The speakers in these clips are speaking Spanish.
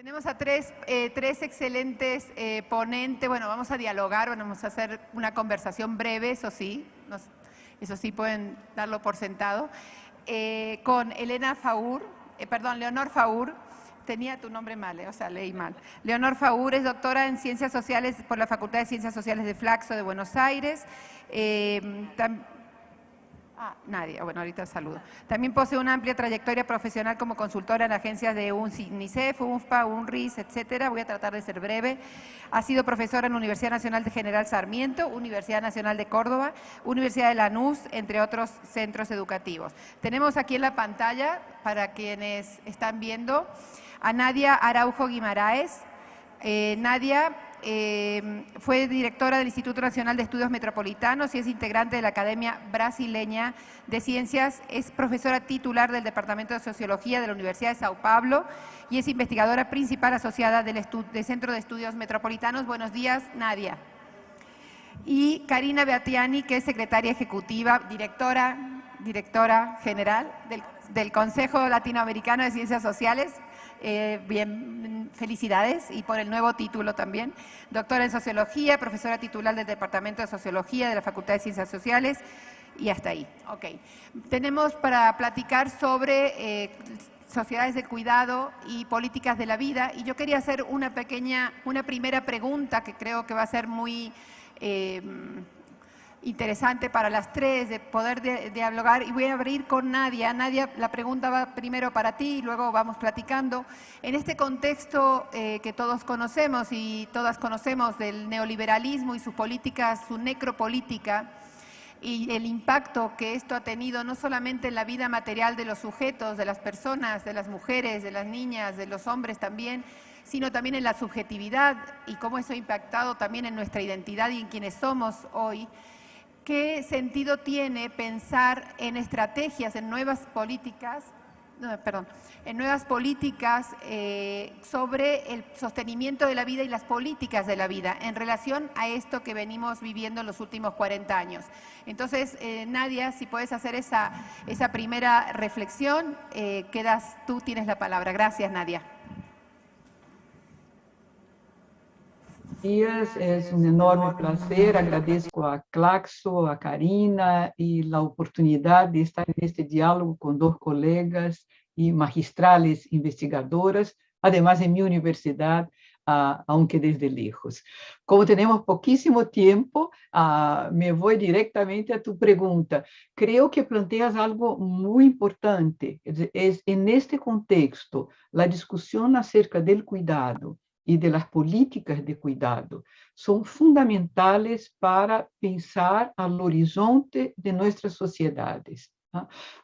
Tenemos a tres, eh, tres excelentes eh, ponentes. Bueno, vamos a dialogar, vamos a hacer una conversación breve, eso sí, eso sí pueden darlo por sentado, eh, con Elena Faur, perdón, Leonor Faur, tenía tu nombre mal, o sea, leí mal. Leonor Faur es doctora en Ciencias Sociales por la Facultad de Ciencias Sociales de Flaxo de Buenos Aires. Ah, nadie. Bueno, ahorita saludo. También posee una amplia trayectoria profesional como consultora en agencias de UNICEF, UNFPA, UNRIS, etcétera. Voy a tratar de ser breve. Ha sido profesora en la Universidad Nacional de General Sarmiento, Universidad Nacional de Córdoba, Universidad de Lanús, entre otros centros educativos. Tenemos aquí en la pantalla, para quienes están viendo, a Nadia Araujo Guimaraes. Eh, Nadia eh, fue directora del Instituto Nacional de Estudios Metropolitanos y es integrante de la Academia Brasileña de Ciencias. Es profesora titular del Departamento de Sociología de la Universidad de Sao Paulo y es investigadora principal asociada del, Centro de Estudios Metropolitanos. Buenos días, Nadia. Y Karina Beatiani, que es secretaria ejecutiva, directora, directora general del, del Consejo Latinoamericano de Ciencias Sociales. Eh, bien, felicidades y por el nuevo título también. Doctora en Sociología, profesora titular del Departamento de Sociología de la Facultad de Ciencias Sociales y hasta ahí. Ok. Tenemos para platicar sobre eh, sociedades de cuidado y políticas de la vida y yo quería hacer una pequeña, una primera pregunta que creo que va a ser muy... Eh, interesante para las tres de poder dialogar y voy a abrir con Nadia. Nadia, la pregunta va primero para ti y luego vamos platicando. En este contexto eh, que todos conocemos y todas conocemos del neoliberalismo y sus políticas, su necropolítica y el impacto que esto ha tenido no solamente en la vida material de los sujetos, de las personas, de las mujeres, de las niñas, de los hombres también, sino también en la subjetividad y cómo eso ha impactado también en nuestra identidad y en quienes somos hoy, ¿Qué sentido tiene pensar en estrategias, en nuevas políticas, perdón, en nuevas políticas eh, sobre el sostenimiento de la vida y las políticas de la vida en relación a esto que venimos viviendo en los últimos 40 años. Entonces, eh, Nadia, si puedes hacer esa, esa primera reflexión, eh, quedas, tú tienes la palabra. Gracias, Nadia. Dias, é um enorme prazer, agradeço a Claxo, a Karina e a oportunidade de estar neste diálogo com dois colegas e magistrales investigadoras, además em minha universidade, uh, aunque desde lejos. Como temos pouquíssimo tempo, uh, me vou diretamente a tu pergunta. Creio que planteas algo muito importante. É, neste contexto, a discussão acerca do cuidado e de las políticas de cuidado são fundamentais para pensar ao horizonte de nossas sociedades.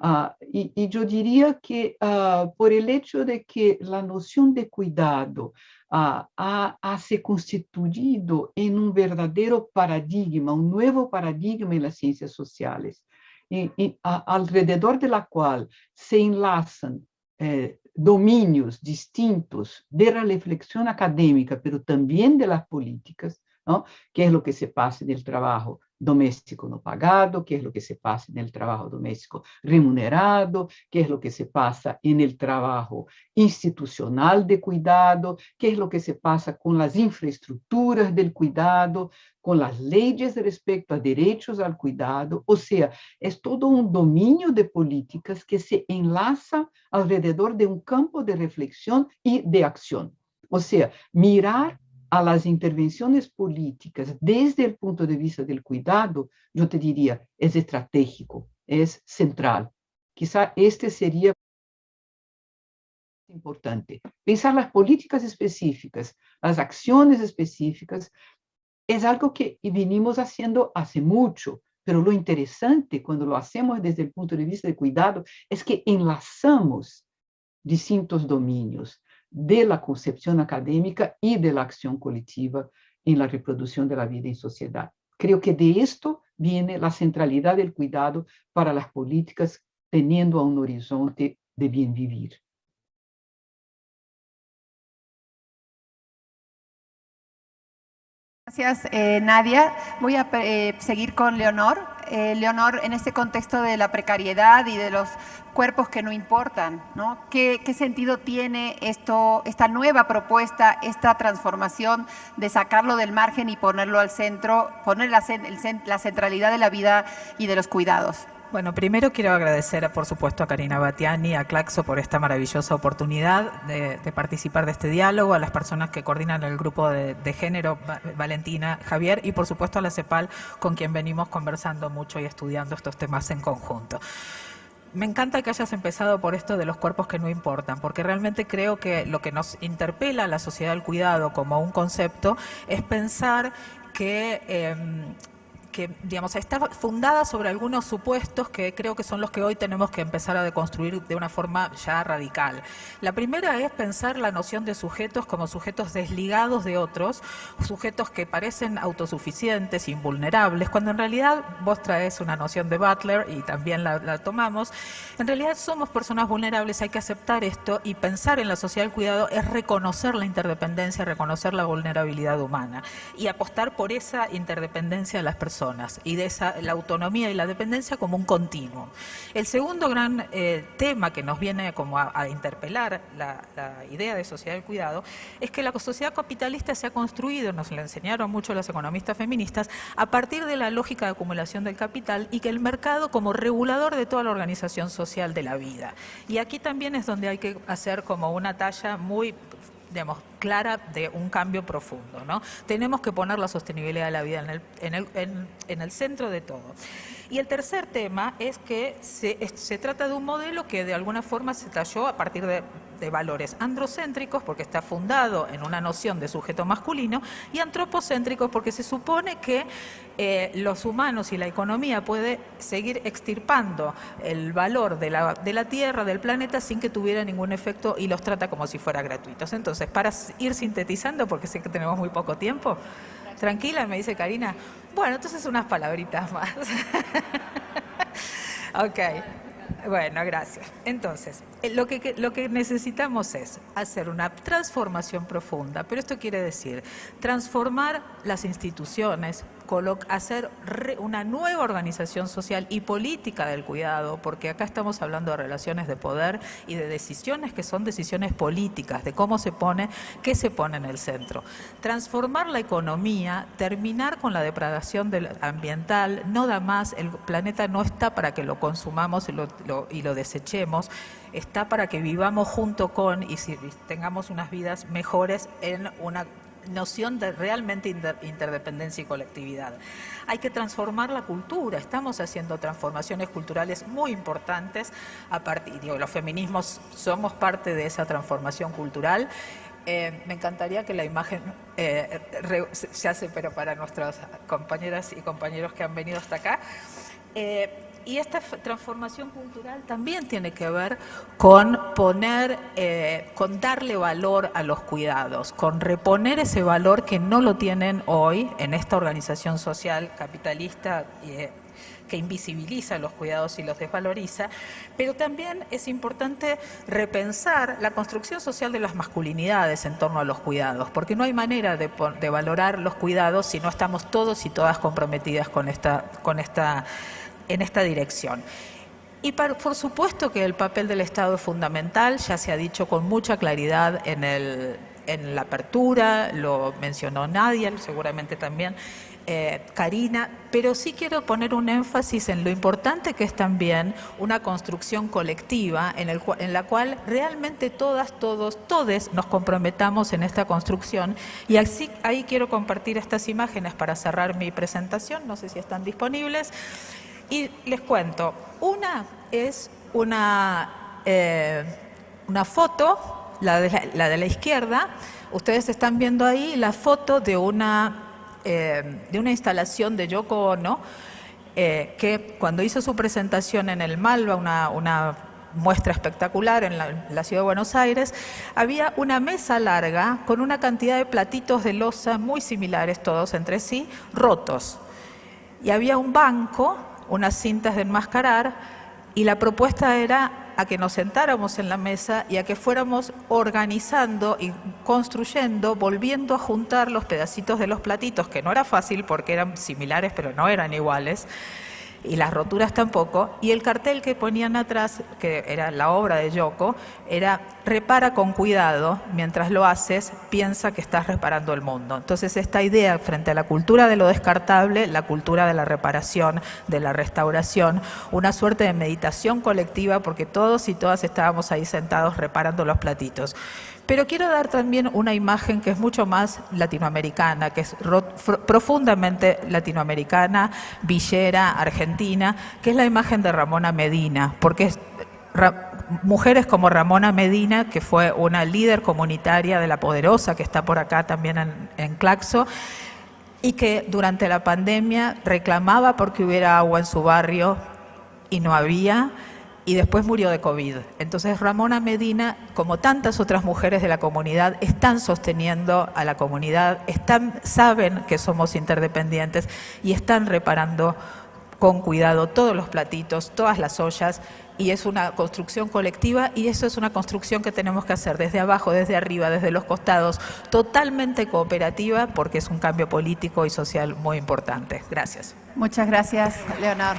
Ah, e, eu diria que, ah, por el hecho de que a noção de cuidado ah, ha, ha, se constituído em um verdadeiro paradigma, um novo paradigma nas ciências sociais, e, e, a, alrededor de la qual se enlaçam eh, dominios distintos de la reflexión académica, pero también de las políticas, ¿no? ¿Qué es lo que se pasa en el trabajo doméstico no pagado, qué es lo que se pasa en el trabajo doméstico remunerado, qué es lo que se pasa en el trabajo institucional de cuidado, qué es lo que se pasa con las infraestructuras del cuidado, con las leyes respecto a derechos al cuidado, o sea, es todo un dominio de políticas que se enlaza alrededor de un campo de reflexión y de acción. O sea, mirar a las intervenciones políticas desde el punto de vista del cuidado, yo te diría, es estratégico, es central. Quizá este sería importante. Pensar las políticas específicas, las acciones específicas, es algo que venimos haciendo hace mucho, pero lo interesante cuando lo hacemos desde el punto de vista del cuidado es que enlazamos distintos dominios, de la concepción académica y de la acción colectiva en la reproducción de la vida en sociedad. Creo que de esto viene la centralidad del cuidado para las políticas teniendo a un horizonte de bien vivir. Gracias, eh, Nadia. Voy a eh, seguir con Leonor. Eh, Leonor, en este contexto de la precariedad y de los cuerpos que no importan, ¿no? ¿Qué, sentido tiene esto, esta nueva propuesta, esta transformación de sacarlo del margen y ponerlo al centro, poner la centralidad de la vida y de los cuidados? Bueno, primero quiero agradecer, por supuesto, a Karina Batiani, a Claxo por esta maravillosa oportunidad de, participar de este diálogo, a las personas que coordinan el grupo de, género, Valentina, Javier, y por supuesto a la CEPAL, con quien venimos conversando mucho y estudiando estos temas en conjunto. Me encanta que hayas empezado por esto de los cuerpos que no importan, porque realmente creo que lo que nos interpela a la sociedad del cuidado como un concepto es pensar que... Em, que digamos, está fundada sobre algunos supuestos que creo que son los que hoy tenemos que empezar a deconstruir de una forma ya radical. La primera es pensar la noción de sujetos como sujetos desligados de otros, sujetos que parecen autosuficientes, invulnerables, cuando en realidad vos traes una noción de Butler y también la, tomamos, en realidad somos personas vulnerables, hay que aceptar esto y pensar en la sociedad del cuidado es reconocer la interdependencia, reconocer la vulnerabilidad humana y apostar por esa interdependencia de las personas y de esa, la autonomía y la dependencia como un continuo. El segundo gran eh, tema que nos viene como a, interpelar la, idea de sociedad del cuidado es que la sociedad capitalista se ha construido, nos lo enseñaron mucho las economistas feministas, a partir de la lógica de acumulación del capital y que el mercado como regulador de toda la organización social de la vida. Y aquí también es donde hay que hacer como una talla muy digamos, clara de un cambio profundo. ¿no? Tenemos que poner la sostenibilidad de la vida en el, en el, en, el centro de todo. Y el tercer tema es que se, trata de un modelo que de alguna forma se talló a partir de de valores androcéntricos, porque está fundado en una noción de sujeto masculino, y antropocéntricos, porque se supone que eh, los humanos y la economía puede seguir extirpando el valor de la, de la Tierra, del planeta, sin que tuviera ningún efecto y los trata como si fuera gratuitos. Entonces, para ir sintetizando, porque sé que tenemos muy poco tiempo, tranquila, me dice Karina, bueno, entonces unas palabritas más. ok. Bueno, gracias. Entonces, eh, lo que, lo que necesitamos es hacer una transformación profunda, pero esto quiere decir transformar las instituciones, hacer una nueva organización social y política del cuidado, porque acá estamos hablando de relaciones de poder y de decisiones que son decisiones políticas, de cómo se pone, qué se pone en el centro. Transformar la economía, terminar con la depredación ambiental, no da más, el planeta no está para que lo consumamos y lo, desechemos, está para que vivamos junto con y tengamos unas vidas mejores en una noción de realmente interdependencia y colectividad. Hay que transformar la cultura, estamos haciendo transformaciones culturales muy importantes, a partir, digo, los feminismos somos parte de esa transformación cultural. Eh, me encantaría que la imagen eh, se hace, pero para nuestras compañeras y compañeros que han venido hasta acá. Eh, y esta transformación cultural también tiene que ver con poner, eh, con darle valor a los cuidados, con reponer ese valor que no lo tienen hoy en esta organización social capitalista eh, que invisibiliza los cuidados y los desvaloriza, pero también es importante repensar la construcción social de las masculinidades en torno a los cuidados, porque no hay manera de, de valorar los cuidados si no estamos todos y todas comprometidas con esta, con esta en esta dirección. Y por supuesto que el papel del Estado es fundamental, ya se ha dicho con mucha claridad en, el, en la apertura, lo mencionó Nadia, seguramente también eh, Karina, pero sí quiero poner un énfasis en lo importante que es también una construcción colectiva en, el, en la cual realmente todas, todos, todes nos comprometamos en esta construcción. Y así, ahí quiero compartir estas imágenes para cerrar mi presentación, no sé si están disponibles. Y les cuento, una es una, eh, una foto, la de la, de la, izquierda, ustedes están viendo ahí la foto de una, eh, de una instalación de Yoko Ono, eh, que cuando hizo su presentación en el Malva, una, una muestra espectacular en la, la, ciudad de Buenos Aires, había una mesa larga con una cantidad de platitos de losa muy similares todos entre sí, rotos. Y había un banco unas cintas de enmascarar y la propuesta era a que nos sentáramos en la mesa y a que fuéramos organizando y construyendo, volviendo a juntar los pedacitos de los platitos, que no era fácil porque eran similares pero no eran iguales, y las roturas tampoco, y el cartel que ponían atrás, que era la obra de Yoko, era repara con cuidado, mientras lo haces, piensa que estás reparando el mundo. Entonces esta idea frente a la cultura de lo descartable, la cultura de la reparación, de la restauración, una suerte de meditación colectiva, porque todos y todas estábamos ahí sentados reparando los platitos. Pero quiero dar también una imagen que es mucho más latinoamericana, que es profundamente latinoamericana, villera, argentina, que es la imagen de Ramona Medina, porque mujeres como Ramona Medina, que fue una líder comunitaria de La Poderosa, que está por acá también en, Claxo, y que durante la pandemia reclamaba porque hubiera agua en su barrio y no había, y después murió de COVID. Entonces Ramona Medina, como tantas otras mujeres de la comunidad, están sosteniendo a la comunidad, están, saben que somos interdependientes y están reparando con cuidado todos los platitos, todas las ollas, y es una construcción colectiva y eso es una construcción que tenemos que hacer desde abajo, desde arriba, desde los costados, totalmente cooperativa porque es un cambio político y social muy importante. Gracias. Muchas gracias, Leonor.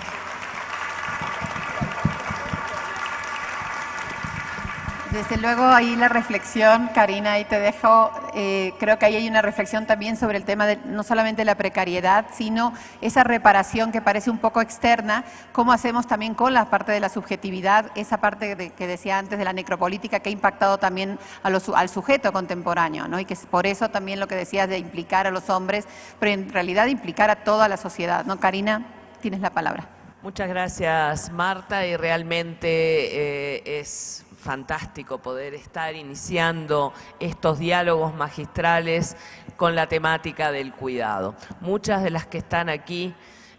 Desde luego ahí la reflexión, Karina, ahí te dejo, eh, creo que ahí hay una reflexión también sobre el tema de no solamente la precariedad, sino esa reparación que parece un poco externa, cómo hacemos también con la parte de la subjetividad, esa parte que decía antes de la necropolítica que ha impactado también al sujeto contemporáneo, ¿no? y que es por eso también lo que decías de implicar a los hombres, pero en realidad implicar a toda la sociedad. ¿no? Karina, tienes la palabra. Muchas gracias, Marta, y realmente eh, es fantástico poder estar iniciando estos diálogos magistrales con la temática del cuidado. Muchas de las que están aquí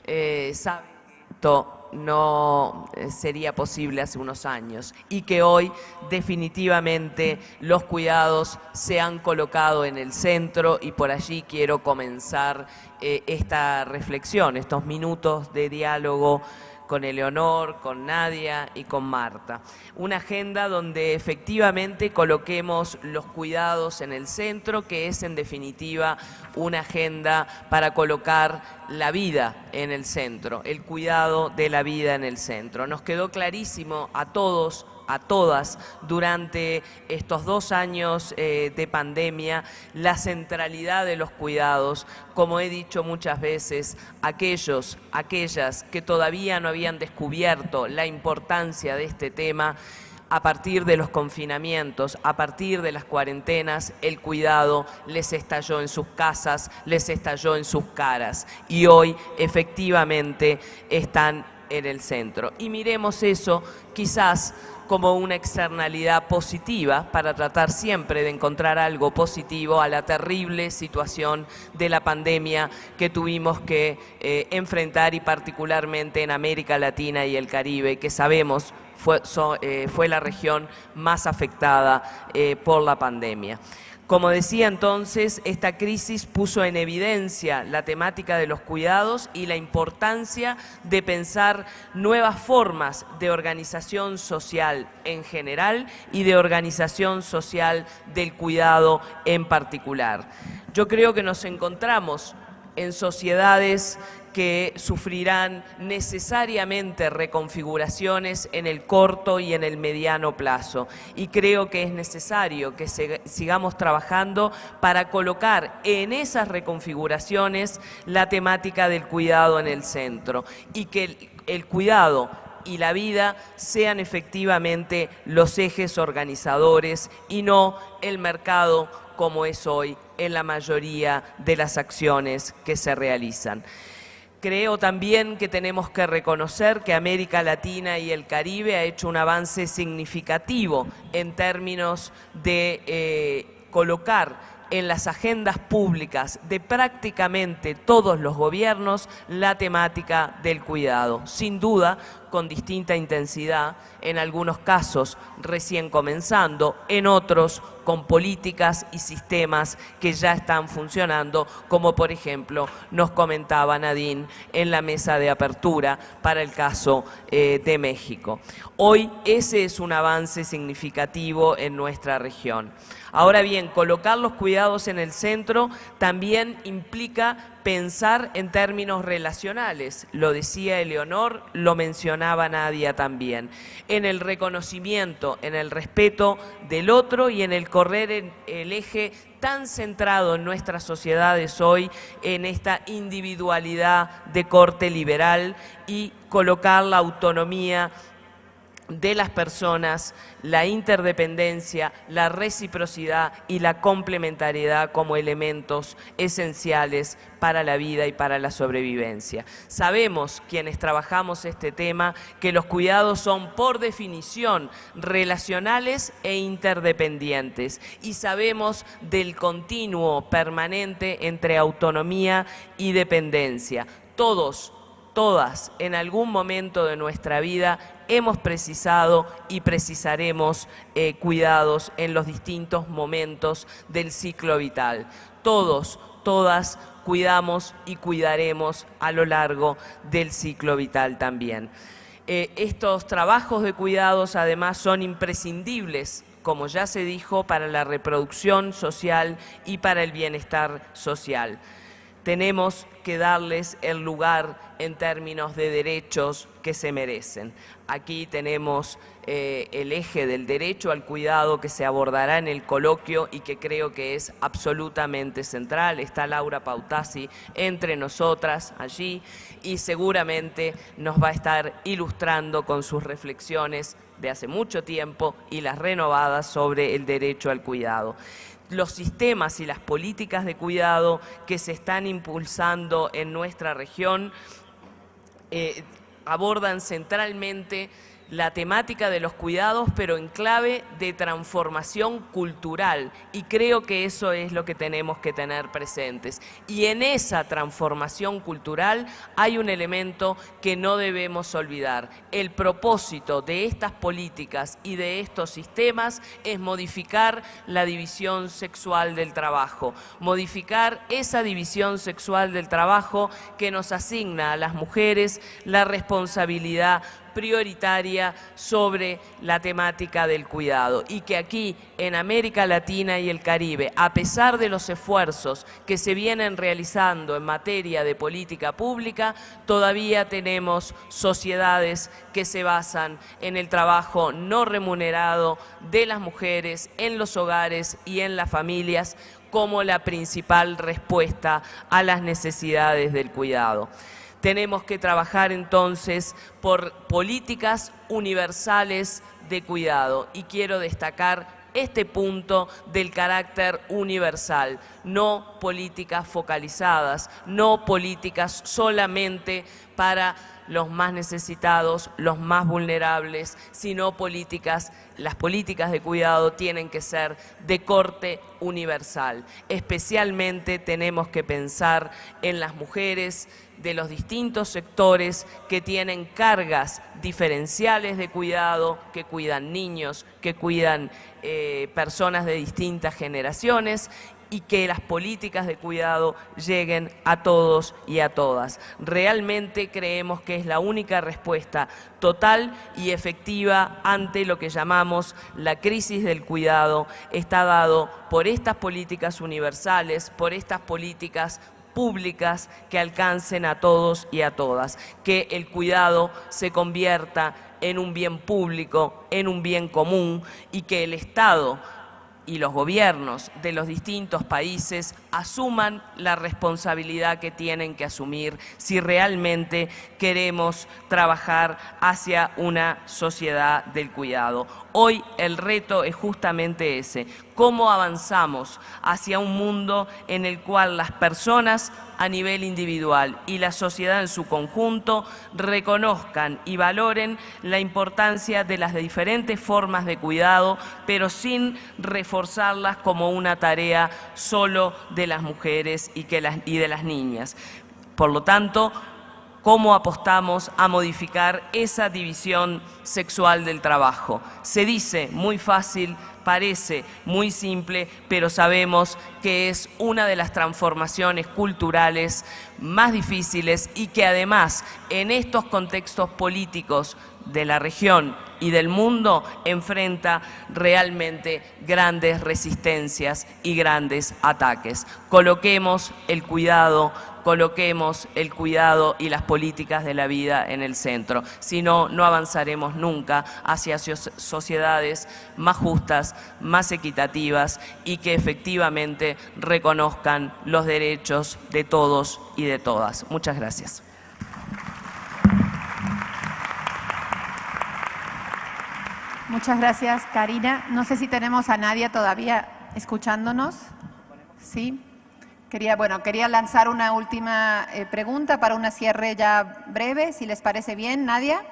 eh, saben que esto no eh, sería posible hace unos años y que hoy definitivamente los cuidados se han colocado en el centro y por allí quiero comenzar eh, esta reflexión, estos minutos de diálogo con Eleonor, con Nadia y con Marta. Una agenda donde efectivamente coloquemos los cuidados en el centro, que es en definitiva una agenda para colocar la vida en el centro, el cuidado de la vida en el centro. Nos quedó clarísimo a todos a todas durante estos dos años eh, de pandemia la centralidad de los cuidados, como he dicho muchas veces, aquellos, aquellas que todavía no habían descubierto la importancia de este tema, a partir de los confinamientos, a partir de las cuarentenas, el cuidado les estalló en sus casas, les estalló en sus caras y hoy efectivamente están en el centro. Y miremos eso quizás como una externalidad positiva para tratar siempre de encontrar algo positivo a la terrible situación de la pandemia que tuvimos que eh, enfrentar y particularmente en América Latina y el Caribe, que sabemos fue, eh, fue la región más afectada eh, por la pandemia. Como decía entonces, esta crisis puso en evidencia la temática de los cuidados y la importancia de pensar nuevas formas de organización social en general y de organización social del cuidado en particular. Yo creo que nos encontramos en sociedades que sufrirán necesariamente reconfiguraciones en el corto y en el mediano plazo. Y creo que es necesario que sigamos trabajando para colocar en esas reconfiguraciones la temática del cuidado en el centro y que el, cuidado y la vida sean efectivamente los ejes organizadores y no el mercado como es hoy en la mayoría de las acciones que se realizan. Creo también que tenemos que reconocer que América Latina y el Caribe ha hecho un avance significativo en términos de eh, colocar en las agendas públicas de prácticamente todos los gobiernos la temática del cuidado. Sin duda, con distinta intensidad, en algunos casos recién comenzando, en otros con políticas y sistemas que ya están funcionando, como por ejemplo nos comentaba Nadine en la mesa de apertura para el caso eh, de México. Hoy ese es un avance significativo en nuestra región. Ahora bien, colocar los cuidados en el centro también implica pensar en términos relacionales. Lo decía Eleonor, lo mencionaba Nadia también. En el reconocimiento, en el respeto del otro y en el correr el eje tan centrado en nuestras sociedades hoy, en esta individualidad de corte liberal y colocar la autonomía de las personas, la interdependencia, la reciprocidad y la complementariedad como elementos esenciales para la vida y para la sobrevivencia. Sabemos, quienes trabajamos este tema, que los cuidados son por definición relacionales e interdependientes y sabemos del continuo permanente entre autonomía y dependencia. Todos, todas, en algún momento de nuestra vida hemos precisado y precisaremos eh, cuidados en los distintos momentos del ciclo vital. Todos, todas cuidamos y cuidaremos a lo largo del ciclo vital también. Eh, estos trabajos de cuidados además son imprescindibles como ya se dijo, para la reproducción social y para el bienestar social tenemos que darles el lugar en términos de derechos que se merecen. Aquí tenemos eh, el eje del derecho al cuidado que se abordará en el coloquio y que creo que es absolutamente central. Está Laura Pautasi entre nosotras allí y seguramente nos va a estar ilustrando con sus reflexiones de hace mucho tiempo y las renovadas sobre el derecho al cuidado los sistemas y las políticas de cuidado que se están impulsando en nuestra región eh, abordan centralmente la temática de los cuidados, pero en clave de transformación cultural. Y creo que eso es lo que tenemos que tener presentes. Y en esa transformación cultural hay un elemento que no debemos olvidar. El propósito de estas políticas y de estos sistemas es modificar la división sexual del trabajo, modificar esa división sexual del trabajo que nos asigna a las mujeres la responsabilidad prioritaria sobre la temática del cuidado y que aquí en América Latina y el Caribe, a pesar de los esfuerzos que se vienen realizando en materia de política pública, todavía tenemos sociedades que se basan en el trabajo no remunerado de las mujeres en los hogares y en las familias como la principal respuesta a las necesidades del cuidado. Tenemos que trabajar entonces por políticas universales de cuidado. Y quiero destacar este punto del carácter universal, no políticas focalizadas, no políticas solamente para los más necesitados, los más vulnerables, sino políticas, las políticas de cuidado tienen que ser de corte universal. Especialmente tenemos que pensar en las mujeres de los distintos sectores que tienen cargas diferenciales de cuidado, que cuidan niños, que cuidan eh, personas de distintas generaciones y que las políticas de cuidado lleguen a todos y a todas. Realmente creemos que es la única respuesta total y efectiva ante lo que llamamos la crisis del cuidado, está dado por estas políticas universales, por estas políticas públicas que alcancen a todos y a todas, que el cuidado se convierta en un bien público, en un bien común y que el Estado y los gobiernos de los distintos países asuman la responsabilidad que tienen que asumir si realmente queremos trabajar hacia una sociedad del cuidado. Hoy el reto es justamente ese, cómo avanzamos hacia un mundo en el cual las personas a nivel individual y la sociedad en su conjunto reconozcan y valoren la importancia de las diferentes formas de cuidado, pero sin reforzarlas como una tarea solo de las mujeres y, de las niñas. Por lo tanto, cómo apostamos a modificar esa división sexual del trabajo. Se dice muy fácil, parece muy simple, pero sabemos que es una de las transformaciones culturales más difíciles y que además en estos contextos políticos de la región y del mundo enfrenta realmente grandes resistencias y grandes ataques. Coloquemos el cuidado, coloquemos el cuidado y las políticas de la vida en el centro. Si no, no avanzaremos nunca hacia sociedades más justas, más equitativas y que efectivamente reconozcan los derechos de todos y de todas. Muchas gracias. Muchas gracias, Karina. No sé si tenemos a Nadia todavía escuchándonos. Sí. Quería, bueno, quería lanzar una última eh, pregunta para una cierre ya breve, si les parece bien, Nadia.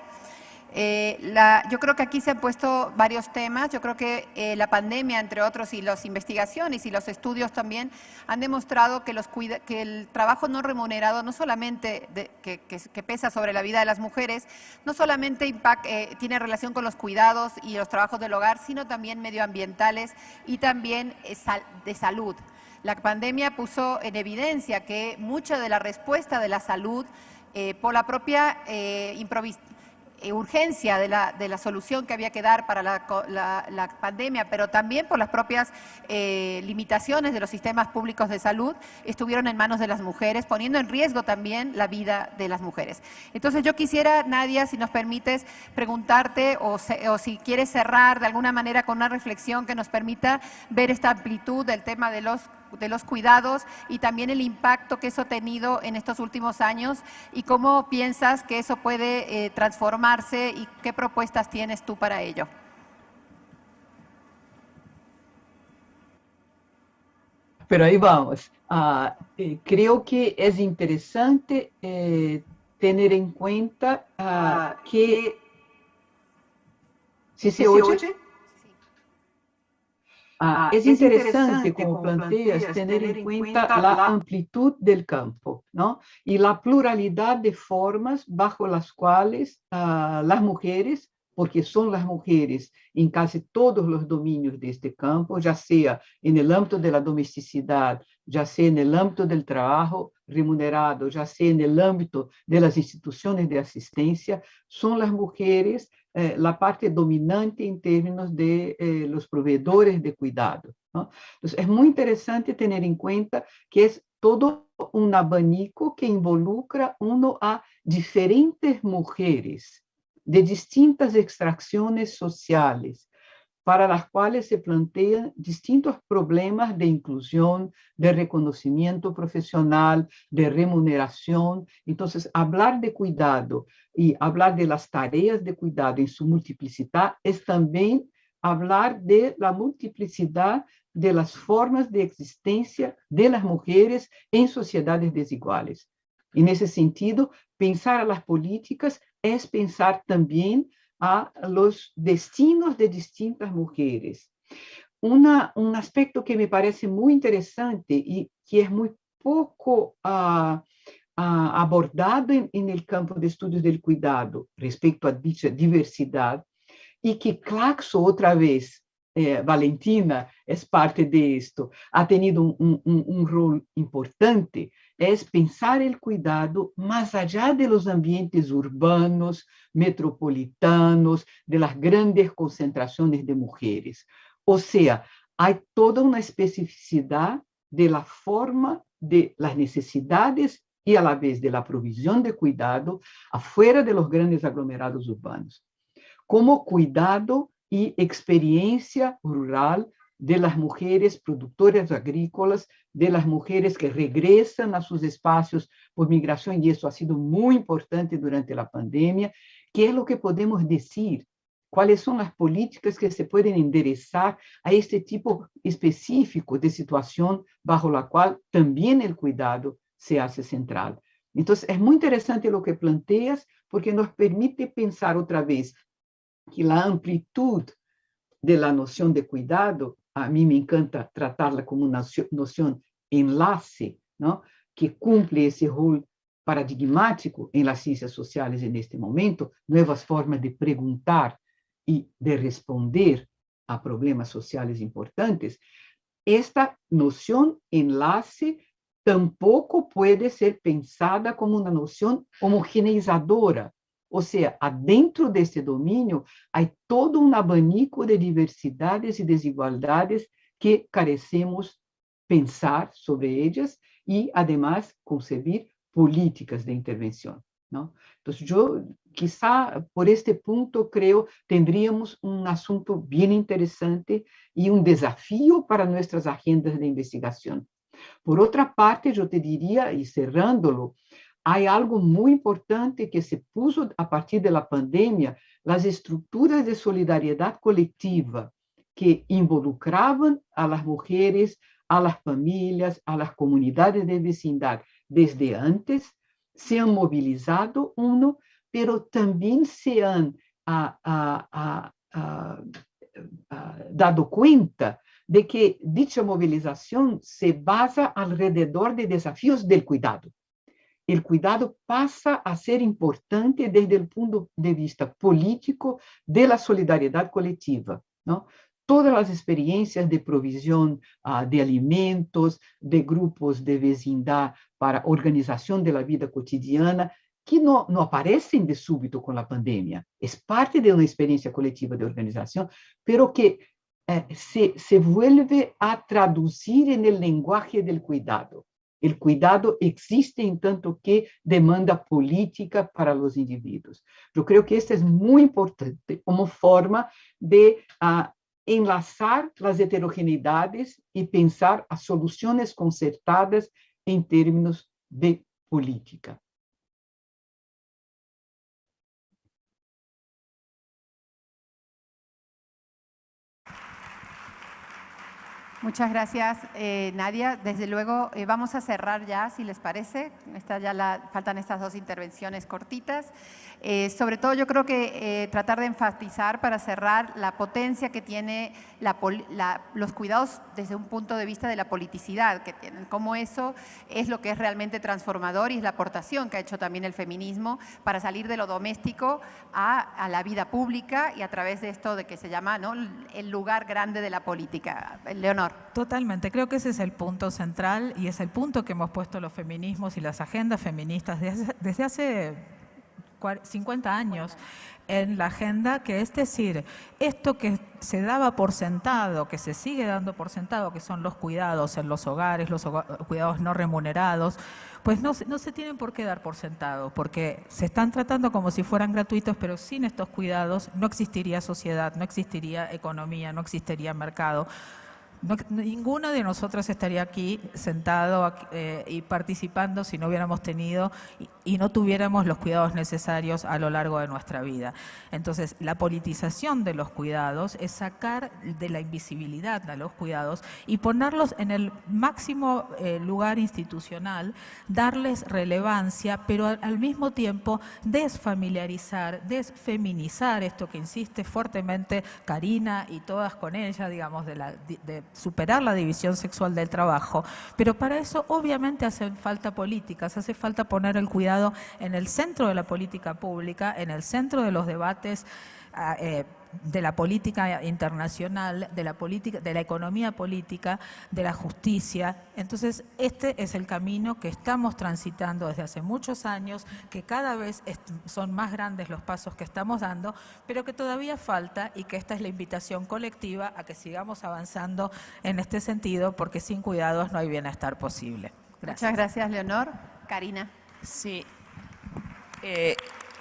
Eh, yo creo que aquí se han puesto varios temas. Yo creo que eh, la pandemia, entre otros, y las investigaciones y los estudios también han demostrado que, los que el trabajo no remunerado, no solamente que, pesa sobre la vida de las mujeres, no solamente eh, tiene relación con los cuidados y los trabajos del hogar, sino también medioambientales y también de salud. La pandemia puso en evidencia que mucha de la respuesta de la salud por la propia improvisación eh, urgencia de la, de la, solución que había que dar para la, pandemia, pero también por las propias eh, limitaciones de los sistemas públicos de salud, estuvieron en manos de las mujeres, poniendo en riesgo también la vida de las mujeres. Entonces yo quisiera, Nadia, si nos permites preguntarte o, o si quieres cerrar de alguna manera con una reflexión que nos permita ver esta amplitud del tema de los de los cuidados y también el impacto que eso ha tenido en estos últimos años y cómo piensas que eso puede eh, transformarse y qué propuestas tienes tú para ello. Pero ahí vamos. Ah, eh, creo que es interesante eh, tener en cuenta ah, que... ¿Sí se, oye? Ah, es, interesante, como planteas, tener en cuenta la amplitud del campo ¿no? y la pluralidad de formas bajo las cuales ah, las mujeres, porque son las mujeres en casi todos los dominios de este campo, ya sea en el ámbito de la domesticidad, ya sea en el ámbito del trabajo remunerado, ya sea en el ámbito de las instituciones de asistencia, son las mujeres eh, parte dominante en términos de eh, los proveedores de cuidado. Entonces, es muy interesante tener en cuenta que es todo un abanico que involucra uno a diferentes mujeres de distintas extracciones sociales, para las cuales se plantean distintos problemas de inclusión, de reconocimiento profesional, de remuneración. Entonces, hablar de cuidado y hablar de las tareas de cuidado en su multiplicidad es también hablar de la multiplicidad de las formas de existencia de las mujeres en sociedades desiguales. En ese sentido, pensar a las políticas es pensar también a los destinos de distintas mujeres. un aspecto que me parece muy interesante y que es muy poco ah, ah, abordado en, el campo de estudios del cuidado respecto a dicha diversidad y que Claxo otra vez eh, Valentina es parte de esto, ha tenido un, rol importante, es pensar el cuidado más allá de los ambientes urbanos, metropolitanos, de las grandes concentraciones de mujeres. O sea, hay toda una especificidad de la forma de las necesidades y a la vez de la provisión de cuidado afuera de los grandes aglomerados urbanos. Como cuidado y experiencia rural de las mujeres productoras agrícolas, de las mujeres que regresan a sus espacios por migración, y eso ha sido muy importante durante la pandemia. ¿Qué es lo que podemos decir? ¿Cuáles son las políticas que se pueden enderezar a este tipo específico de situación bajo la cual también el cuidado se hace central? Entonces, es muy interesante lo que planteas porque nos permite pensar otra vez que la amplitud de la noción de cuidado, a mí me encanta tratarla como noción enlace, ¿no? que cumple ese rol paradigmático em las ciências sociais neste momento, novas formas de perguntar e de responder a problemas sociais importantes, esta noção enlace tampouco pode ser pensada como uma noção homogeneizadora, ou seja, dentro desse domínio há todo um abanico de diversidades e desigualdades que carecemos pensar sobre elas e, además, conceber políticas de intervenção. Não? Então, eu, quizá, por este ponto, creio, teríamos um assunto bem interessante e um desafio para nossas agendas de investigação. Por outra parte, eu te diria, e cerrando-lo, há algo muito importante que se puso a partir da pandemia, as estruturas de solidariedade coletiva que involucravam as mulheres, as famílias, as comunidades de vecindade, desde antes, se han mobilizado, uno, también se han a, a, a, dado cuenta de que dicha movilización se basa alrededor de desafíos del cuidado. El cuidado pasa a ser importante desde el punto de vista político de la solidaridad colectiva. todas as experiências de provisão uh, de alimentos, de grupos de vecindade para organização da vida cotidiana, que não, não aparecem de súbito com a pandemia. É parte de uma experiência coletiva de organização, pero que eh, se, se vuelve a traduzir no lenguaje do cuidado. O cuidado existe em tanto que demanda política para os indivíduos. Eu creio que isso é muito importante como forma de uh, enlaçar as heterogeneidades e pensar as soluções concertadas em termos de política. Muchas gracias, eh, Nadia. Desde luego, eh, vamos a cerrar ya, si les parece. Esta ya la, faltan estas dos intervenciones cortitas. Eh, sobre todo, yo creo que tratar de enfatizar para cerrar la potencia que tiene los cuidados desde un punto de vista de la politicidad que tienen. Cómo eso es lo que es realmente transformador y es la aportación que ha hecho también el feminismo para salir de lo doméstico a, la vida pública y a través de esto de que se llama el lugar grande de la política. Leonor. Totalmente, creo que ese es el punto central y es el punto que hemos puesto los feminismos y las agendas feministas desde, hace 50 años en la agenda, que es decir, esto que se daba por sentado, que se sigue dando por sentado, que son los cuidados en los hogares, los cuidados no remunerados, pues no, no se tienen por qué dar por sentado, porque se están tratando como si fueran gratuitos, pero sin estos cuidados no existiría sociedad, no existiría economía, no existiría mercado ninguno de nosotros estaría aquí sentado eh, y participando si no hubiéramos tenido y, no tuviéramos los cuidados necesarios a lo largo de nuestra vida. Entonces, la politización de los cuidados es sacar de la invisibilidad a los cuidados y ponerlos en el máximo eh, lugar institucional, darles relevancia, pero al, mismo tiempo desfamiliarizar, desfeminizar esto que insiste fuertemente Karina y todas con ella, digamos, de la... superar la división sexual del trabajo, pero para eso obviamente hacen falta políticas, hace falta poner el cuidado en el centro de la política pública, en el centro de los debates ah, eh, de la política internacional, de la, política, de la economía política, de la justicia. Entonces, este es el camino que estamos transitando desde hace muchos años, que cada vez son más grandes los pasos que estamos dando, pero que todavía falta y que esta es la invitación colectiva a que sigamos avanzando en este sentido, porque sin cuidados no hay bienestar posible. Muchas gracias, Leonor. Karina. Sí. Eh,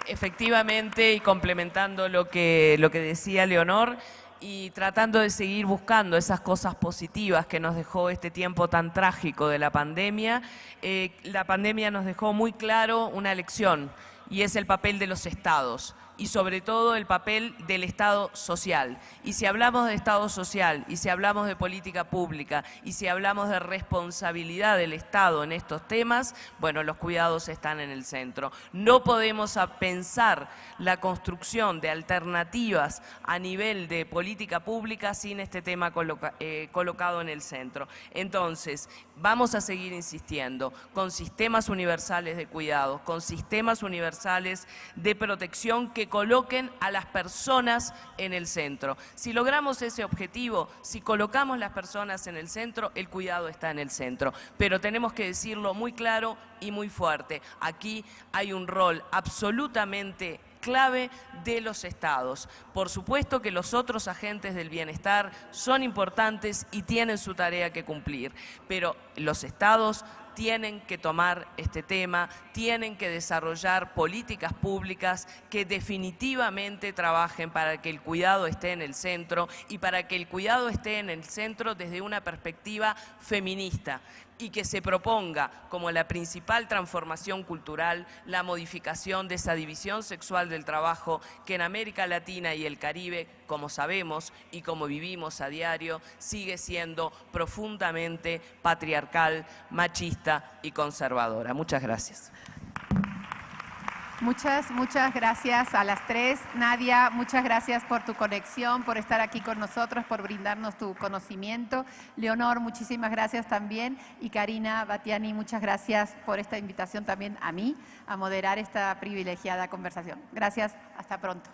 efectivamente, y complementando lo que, lo que decía Leonor, y tratando de seguir buscando esas cosas positivas que nos dejó este tiempo tan trágico de la pandemia, eh, la pandemia nos dejó muy claro una lección, y es el papel de los estados y sobre todo el papel del Estado social. Y si hablamos de Estado social, y si hablamos de política pública, y si hablamos de responsabilidad del Estado en estos temas, bueno, los cuidados están en el centro. No podemos pensar la construcción de alternativas a nivel de política pública sin este tema eh, colocado en el centro. Entonces, vamos a seguir insistiendo con sistemas universales de cuidados, con sistemas universales de protección que coloquen a las personas en el centro. Si logramos ese objetivo, si colocamos las personas en el centro, el cuidado está en el centro. Pero tenemos que decirlo muy claro y muy fuerte. Aquí hay un rol absolutamente clave de los estados. Por supuesto que los otros agentes del bienestar son importantes y tienen su tarea que cumplir, pero los estados tienen que tomar este tema, tienen que desarrollar políticas públicas que definitivamente trabajen para que el cuidado esté en el centro y para que el cuidado esté en el centro desde una perspectiva feminista y que se proponga como la principal transformación cultural la modificación de esa división sexual del trabajo que en América Latina y el Caribe, como sabemos y como vivimos a diario, sigue siendo profundamente patriarcal, machista y conservadora. Muchas gracias. Muchas, muchas gracias a las tres. Nadia, muchas gracias por tu conexión, por estar aquí con nosotros, por brindarnos tu conocimiento. Leonor, muchísimas gracias también. Y Karina Batiani, muchas gracias por esta invitación también a mí a moderar esta privilegiada conversación. Gracias, hasta pronto.